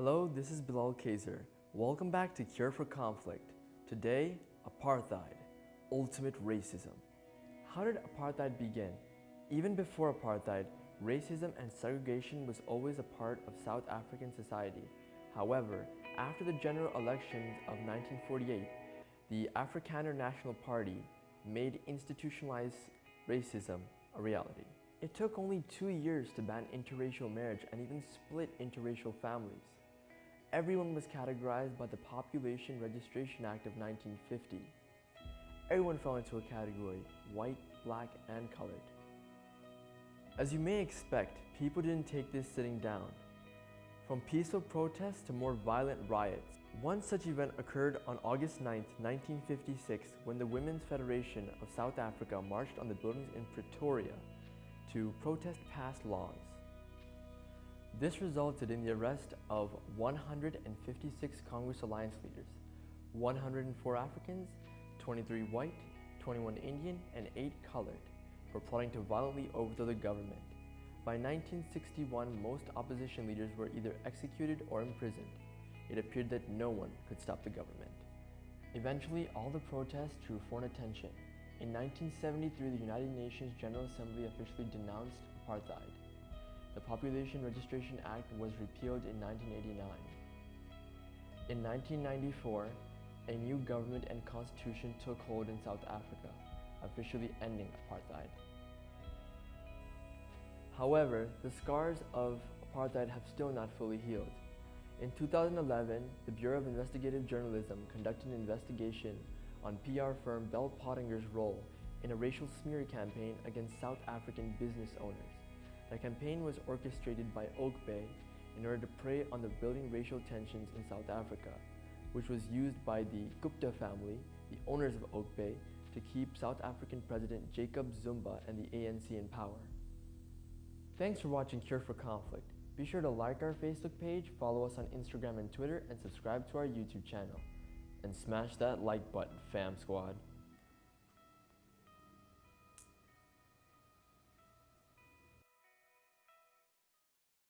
Hello, this is Bilal Kaiser. Welcome back to Cure for Conflict. Today, apartheid, ultimate racism. How did apartheid begin? Even before apartheid, racism and segregation was always a part of South African society. However, after the general elections of 1948, the Afrikaner National Party made institutionalized racism a reality. It took only two years to ban interracial marriage and even split interracial families. Everyone was categorized by the Population Registration Act of 1950. Everyone fell into a category, white, black, and colored. As you may expect, people didn't take this sitting down. From peaceful protests to more violent riots, one such event occurred on August 9, 1956, when the Women's Federation of South Africa marched on the buildings in Pretoria to protest pass laws. This resulted in the arrest of 156 Congress Alliance leaders, 104 Africans, 23 white, 21 Indian, and 8 colored, for plotting to violently overthrow the government. By 1961, most opposition leaders were either executed or imprisoned. It appeared that no one could stop the government. Eventually, all the protests drew foreign attention. In 1973, the United Nations General Assembly officially denounced apartheid. The Population Registration Act was repealed in 1989. In 1994, a new government and constitution took hold in South Africa, officially ending apartheid. However, the scars of apartheid have still not fully healed. In 2011, the Bureau of Investigative Journalism conducted an investigation on PR firm Bell Pottinger's role in a racial smear campaign against South African business owners. The campaign was orchestrated by Oak Bay in order to prey on the building racial tensions in South Africa, which was used by the Gupta family, the owners of Oakbay, to keep South African President Jacob Zuma and the ANC in power. Thanks for watching Cure for Conflict. Be sure to like our Facebook page, follow us on Instagram and Twitter, and subscribe to our YouTube channel. And smash that like button, fam squad.